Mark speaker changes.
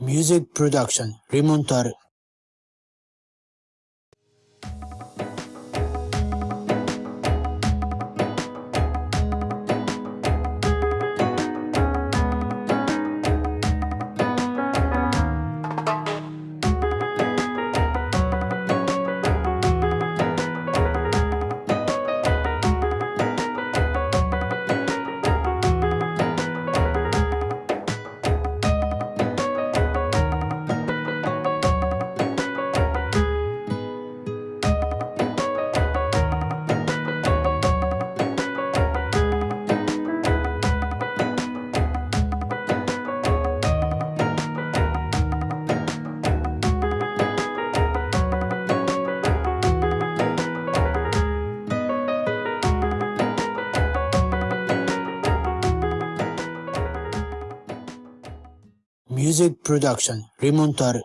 Speaker 1: Music Production Remontar Music Production Remontar